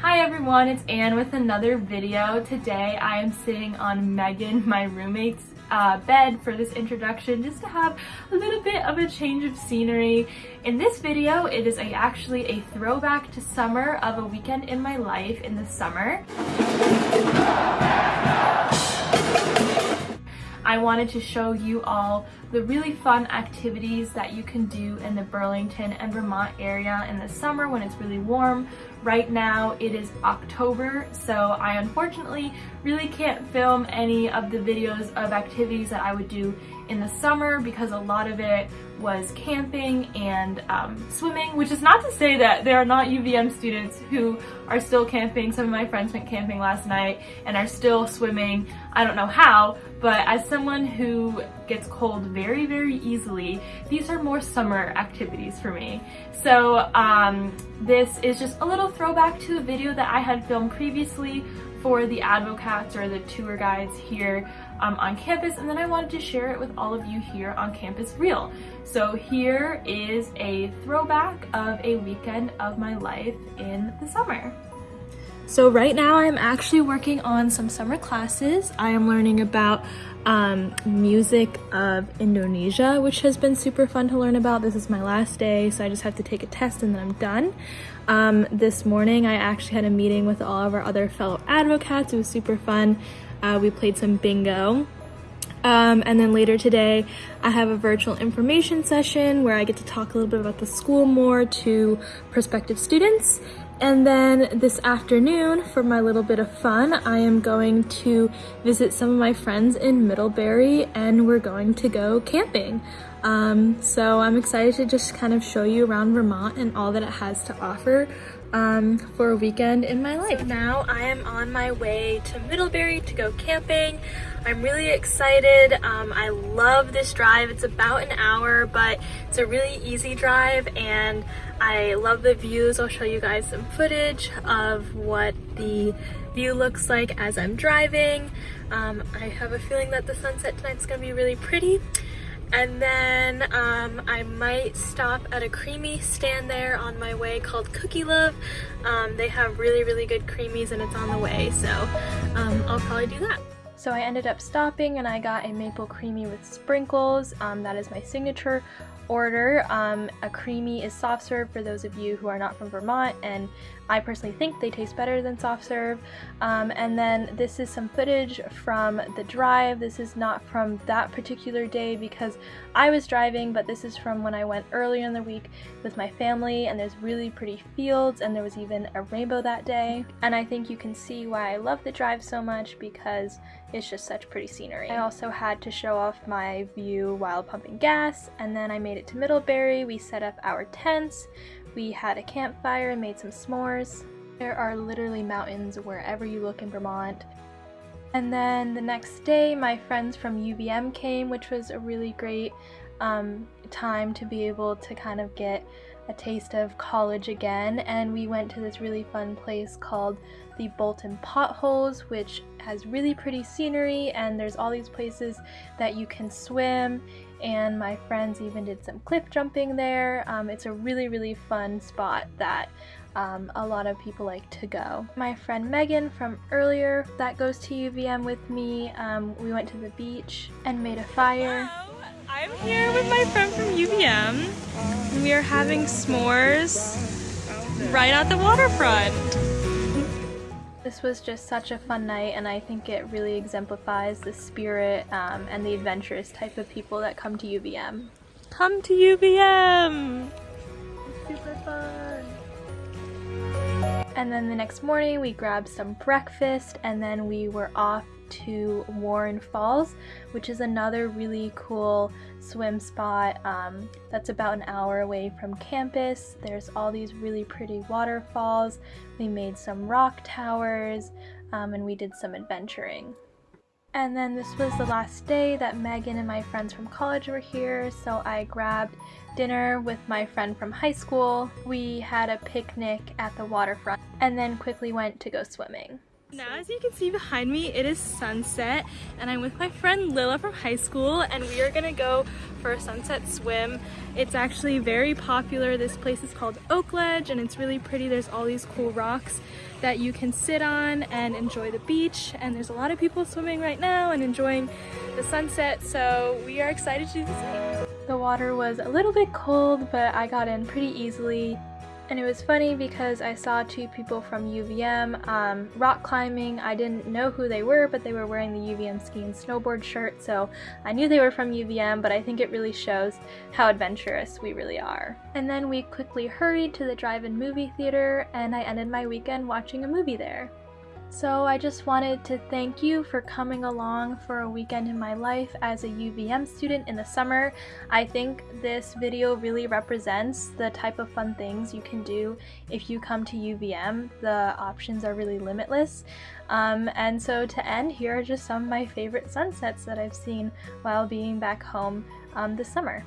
Hi everyone, it's Anne with another video. Today I am sitting on Megan, my roommate's uh, bed for this introduction just to have a little bit of a change of scenery. In this video, it is a, actually a throwback to summer of a weekend in my life in the summer. I wanted to show you all the really fun activities that you can do in the Burlington and Vermont area in the summer when it's really warm. Right now it is October, so I unfortunately really can't film any of the videos of activities that I would do in the summer because a lot of it was camping and um, swimming, which is not to say that there are not UVM students who are still camping. Some of my friends went camping last night and are still swimming. I don't know how, but as someone who gets cold very, very easily, these are more summer activities for me. So um, this is just a little throwback to a video that I had filmed previously for the advocates or the tour guides here um, on campus and then I wanted to share it with all of you here on CampusReel. So here is a throwback of a weekend of my life in the summer. So right now I'm actually working on some summer classes. I am learning about um, music of Indonesia, which has been super fun to learn about. This is my last day, so I just have to take a test and then I'm done. Um, this morning I actually had a meeting with all of our other fellow advocates. It was super fun. Uh, we played some bingo. Um, and then later today, I have a virtual information session where I get to talk a little bit about the school more to prospective students. And then this afternoon, for my little bit of fun, I am going to visit some of my friends in Middlebury and we're going to go camping. Um, so I'm excited to just kind of show you around Vermont and all that it has to offer um, for a weekend in my life. So now I am on my way to Middlebury to go camping. I'm really excited. Um, I love this drive. It's about an hour, but it's a really easy drive and I love the views. I'll show you guys some footage of what the view looks like as I'm driving. Um, I have a feeling that the sunset tonight's gonna be really pretty. And then um, I might stop at a creemee stand there on my way called Cookie Love. Um, they have really, really good creemees and it's on the way, so um, I'll probably do that. So I ended up stopping and I got a maple creemee with sprinkles. Um, that is my signature order. Um, a creemee is soft serve for those of you who are not from Vermont and I personally think they taste better than soft serve. Um, and then this is some footage from the drive. This is not from that particular day because I was driving, but this is from when I went earlier in the week with my family and there's really pretty fields and there was even a rainbow that day. And I think you can see why I love the drive so much because it's just such pretty scenery. I also had to show off my view while pumping gas and then I made it to Middlebury. We set up our tents. We had a campfire and made some s'mores. There are literally mountains wherever you look in Vermont. And then the next day, my friends from UVM came, which was a really great um, time to be able to kind of get a taste of college again. And we went to this really fun place called the Bolton Potholes, which has really pretty scenery, and there's all these places that you can swim and my friends even did some cliff jumping there. Um, it's a really, really fun spot that um, a lot of people like to go. My friend Megan from earlier that goes to UVM with me, um, we went to the beach and made a fire. Hello. I'm here with my friend from UVM. We are having s'mores right at the waterfront. This was just such a fun night and I think it really exemplifies the spirit um, and the adventurous type of people that come to UVM. Come to UVM! super fun! And then the next morning we grabbed some breakfast and then we were off to Warren Falls, which is another really cool swim spot um, that's about an hour away from campus. There's all these really pretty waterfalls. We made some rock towers um, and we did some adventuring. And then this was the last day that Megan and my friends from college were here, so I grabbed dinner with my friend from high school. We had a picnic at the waterfront and then quickly went to go swimming. Now as you can see behind me, it is sunset and I'm with my friend Lila from high school and we are gonna go for a sunset swim. It's actually very popular. This place is called Oakledge and it's really pretty. There's all these cool rocks that you can sit on and enjoy the beach and there's a lot of people swimming right now and enjoying the sunset so we are excited to do the same. The water was a little bit cold but I got in pretty easily and it was funny because I saw two people from UVM um, rock climbing. I didn't know who they were, but they were wearing the UVM ski and snowboard shirt, so I knew they were from UVM, but I think it really shows how adventurous we really are. And then we quickly hurried to the drive-in movie theater, and I ended my weekend watching a movie there. So I just wanted to thank you for coming along for a weekend in my life as a UVM student in the summer. I think this video really represents the type of fun things you can do if you come to UVM. The options are really limitless. Um, and so to end, here are just some of my favorite sunsets that I've seen while being back home um, this summer.